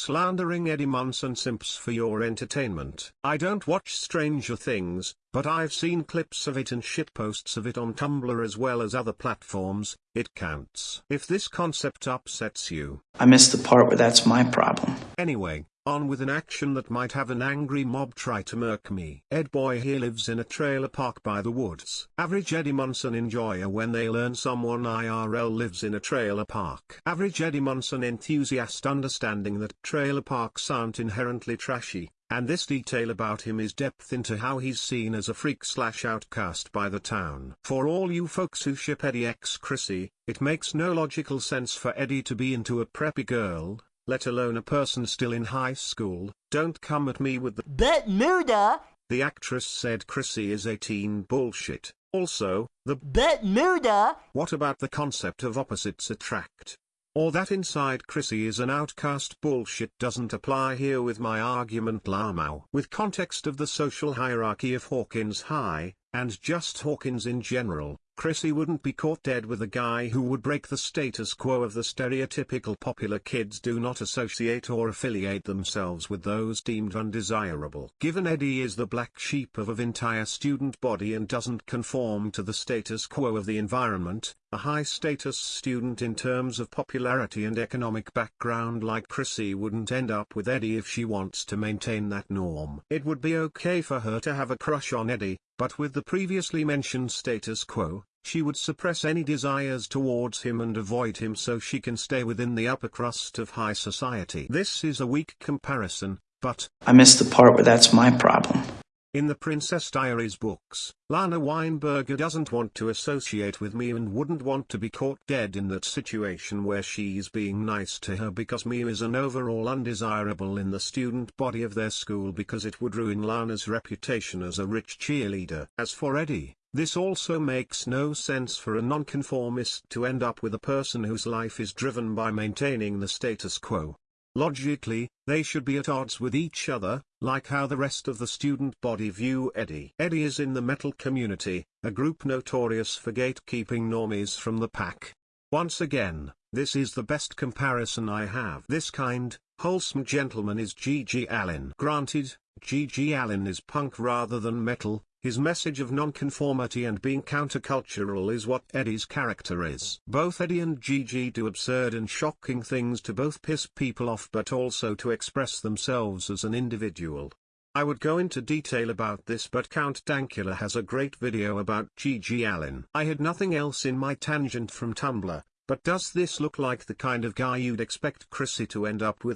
slandering Eddie Munson simps for your entertainment. I don't watch Stranger Things, but I've seen clips of it and shitposts of it on Tumblr as well as other platforms, it counts. If this concept upsets you. I missed the part where that's my problem. Anyway, on with an action that might have an angry mob try to murk me. Ed Boy here lives in a trailer park by the woods. Average Eddie Munson enjoyer when they learn someone IRL lives in a trailer park. Average Eddie Munson enthusiast understanding that trailer parks aren't inherently trashy, and this detail about him is depth into how he's seen as a freak slash outcast by the town. For all you folks who ship Eddie x Chrissy, it makes no logical sense for Eddie to be into a preppy girl, let alone a person still in high school, don't come at me with the But Muda, the actress said Chrissy is 18 bullshit. Also, the but Muda, what about the concept of opposites attract? Or that inside Chrissy is an outcast bullshit doesn't apply here with my argument Lamau. With context of the social hierarchy of Hawkins High, and just Hawkins in general, Chrissy wouldn't be caught dead with a guy who would break the status quo of the stereotypical popular kids do not associate or affiliate themselves with those deemed undesirable. Given Eddie is the black sheep of an entire student body and doesn't conform to the status quo of the environment, a high-status student in terms of popularity and economic background like Chrissy wouldn't end up with Eddie if she wants to maintain that norm. It would be okay for her to have a crush on Eddie, but with the previously mentioned status quo, she would suppress any desires towards him and avoid him so she can stay within the upper crust of high society. This is a weak comparison, but I missed the part where that's my problem. in the Princess Diaries books, Lana Weinberger doesn't want to associate with Mia and wouldn't want to be caught dead in that situation where she's being nice to her because Mia is an overall undesirable in the student body of their school because it would ruin Lana's reputation as a rich cheerleader. As for Eddie, this also makes no sense for a nonconformist to end up with a person whose life is driven by maintaining the status quo. Logically, they should be at odds with each other, like how the rest of the student body view Eddie. Eddie is in the metal community, a group notorious for gatekeeping normies from the pack. Once again, this is the best comparison I have. This kind, wholesome gentleman is G.G. Allin. Granted, G.G. Allin is punk rather than metal, his message of nonconformity and being countercultural is what Eddie's character is. Both Eddie and G.G. do absurd and shocking things to both piss people off but also to express themselves as an individual. I would go into detail about this but Count Dankula has a great video about G.G. Allin. I had nothing else in my tangent from Tumblr, but does this look like the kind of guy you'd expect Chrissy to end up with?